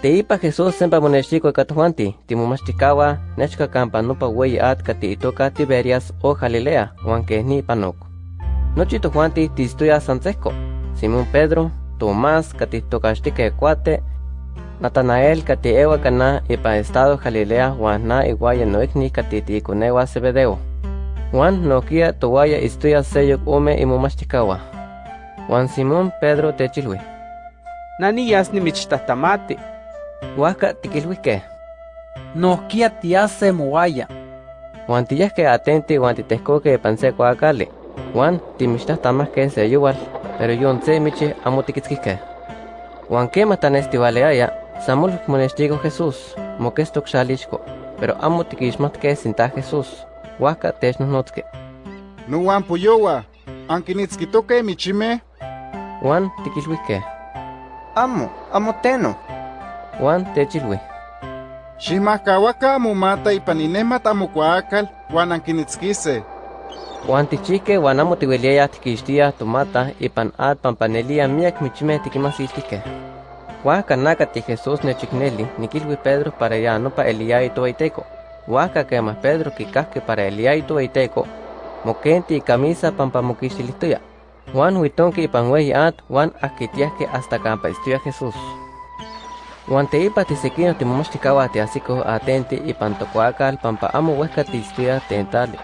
Teipa Jesús sempa monextico katuanti, timomachticawa, nechka campa nupa wey at kati itoka Tiberias o Galilea, huanque ni panok. Nochi tojuanti tistuya Sanseco, Simón Pedro, Tomás kati tokashtique cuate, Natanael kati ewa kana ipa estado Galilea huan na iguaya noikni kati tikunewa Zebedeo. Juan nokia towaya istuya seyok ome imomachticawa. Juan Simón Pedro techilwi. Nani yasni michtahtamati. Huaca tiquilhuique. Nohkia tiase moaya. Juan tiyasque atenti Juan titescoque panse coacali. Juan timixtahtamasque se yuval, pero yon se michi amo tiquitzquisque. Juan quema tanestivaleaya, samul monestigo Jesús, moquestoc xalixco, pero amo tiquixmatque sinta Jesús. Huaca technonotzque. No Juan puyowa, anquinitzquitoque michime. Juan tiquilhuique. Amo, amo teno. Juan techilhui. Ximahcauaca momata ipan inemat amocuaacal huan anquinitzquise. Juan tichique huan amo tiueliaya tiquixtia tomata ipan at pampanelia miak michime tiquimasiltique. Huaca nacati Jesús nechicneli, niquilhui Pedro para ya nopa eliai toaiteco. Huaca quema Pedro quicasque para eliai toaiteco, moquenti y camisa pampa moquixtilihtoya. Juan huitonque at, Juan aquitiasque hasta campa Jesús. Juan teipa tisequino timomachticaua tiasico atenti ipan tocuacal pampa amo huesca tistuya tentali.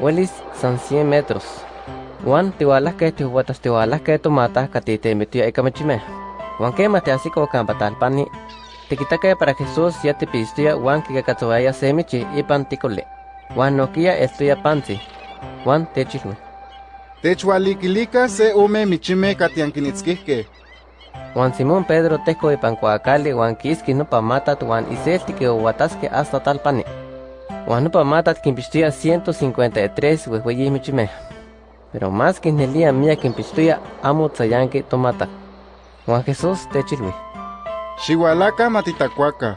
Huelis san 100 metros. Juan tihualasque tihuatas tihualasque tomata catitemitía icamechime. Juan quema tiasico campa talpani. Tiquitaque para Jesús ya tipistuya Juan kikakatsuaya semichi ipan ticole. Juan noquia estuya panzi. Juan techilhui. Techualiquilica se ome michime catianquinitzquihque. Juan Simón Pedro teco ipan coacali Juan quisqui nopa matat Juan iselti que uatasque hasta talpani. Juan nopa matat quimpistuya 153 huehueyi michime. Pero más que nelia mía quimpistuya amo tzayanque tomata. Juan Jesús techilhui. Xihualaca matitacuaca.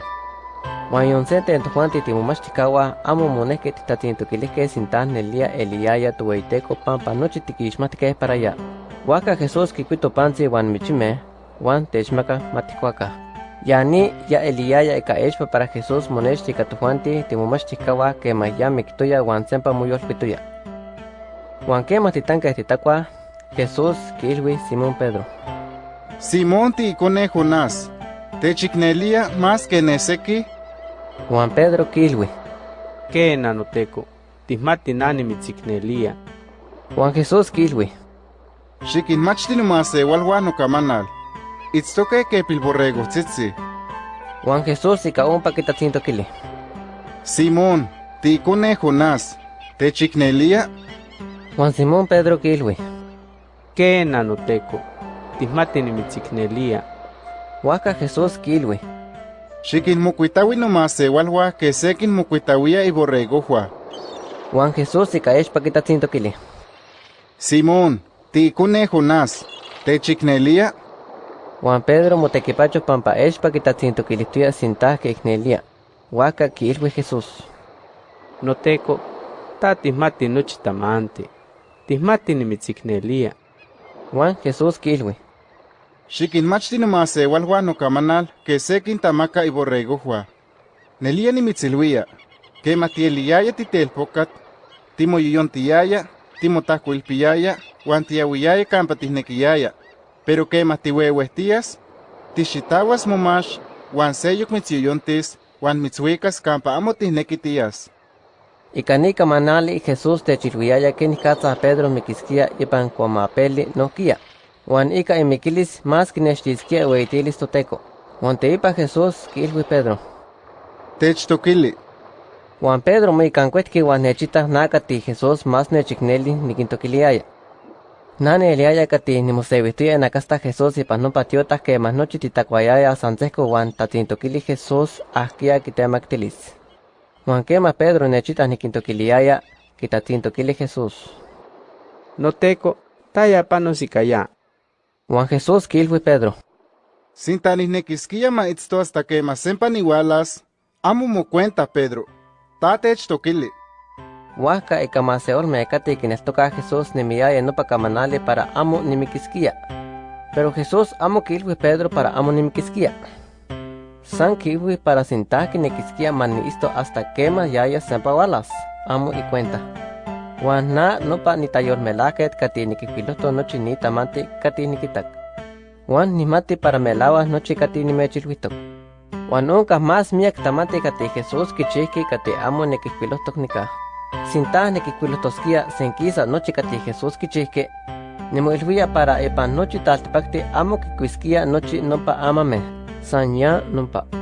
Juan yonsente en Juan titimomachticaua amo moneque titatintoquilisque sintan nelia eliaya tueiteco pampa nochi tiquixmatque para allá. Huaca Jesús quicuito panzi Juan michime, Juan techmaca maticuaca. Yani ya eliaya eka echpa para Jesús monechtica tujuanti timomachticaua que maya mictoya Juan sempa muyolpituya. Juan que matitanca titacua, Jesús quilhui Simón Pedro. Simón ti icone Jonás. Techicnelia más que nesequi. Juan Pedro quilhui. Que nanoteco. Tismati nani mitzicnelia. Juan Jesús quilhui. Xiquinmachti nomáseual Juan ocamanal. Itztoque que pilborrego tzitzi. Juan Jesús ica ompa quitatzintoquili. Simón, ti icone Jonás. Techicnelia. Juan Simón Pedro quilhui. Que nanoteco. Tismati nimitzicnelia. Huaca Jesús quilhui. Xiquinmocuitaui nomáseual Juan que sequin mocuitauia y borrego Juan. Juan Jesús ica echpa quitatzintoquili. Simón, ti icone Jonás. Techicnelia. Juan Pedro motequipacho pampa echpa quitatzintoquilihtuya sintaque icnelia. Huaca quilhui Jesús. Noteco. Ta tismati nochi tamanti. Tismati nimitzicnelia. Juan Jesús quilhui. Xiquinmachti nomáseual Juan ocamanal que sequin tamaca y borrego Juan. Nelia nimitzilhuia. Que matieliaya titelpocat. Timoyoyontiaya. Timotahcuilpiaya. Juan tiahuiaya campa tisnequiyaya. Pero que matihuehuestías. Tixitahuas momax. Juan seyok mitziyoyontis. Juan mitzuicas campa amo tisnequitias. Icanica manali Jesús techilhuiaya que nicatza Pedro miquisquia ipan cuamapeli noquia. Juan ica imiquilis más quinextisquia ueitilis toteco. Juan teipa Jesús quilhui Pedro. Techtoquili. Juan Pedro moicancuetqui Juan nechita nacati Jesús más nechicneli niquintoquiliaya. Nane eliaya cati nimoseuihtuya nacasta Jesús ipan nopa tiotah que más nochi titacuayaya sanseco Juan tatzintoquili Jesús ahquia quitemactilis. Juan quema Pedro nechita niquintoquiliaya quitatzintoquili Jesús. Noteco. Taya panosicaya. Juan Jesús quilhui Pedro. Sintanisnequisquia maitzto hasta que masempan igualas. Amo mo cuenta, Pedro. Ta techtoquili. Huaca ica maseolme cati quineltoca Jesús nimiaya nopa camanali para amo nimiquisquia. Pero Jesús amo quilhui Pedro para amo nimiquisquia. San kiwi para sintaki nekiskia mani isto hasta quema yaya sempawalas. Amo y cuenta. Juan na no pa ni tayor melaket kati nikipiloto nochi ni tamante kati nikitak. Juan ni mati para melawa nochi kati ni mechilwitok. Juan nunca más miak tamante kati Jesús kichiki kati amo nikipilotok nika. Sinta nikipilotoskia senkisa nochi kati Jesús kichiki. Nimuilhuia para epan nochi taltipakti amo kikuiskia nochi nompa amame. Sanya nompa.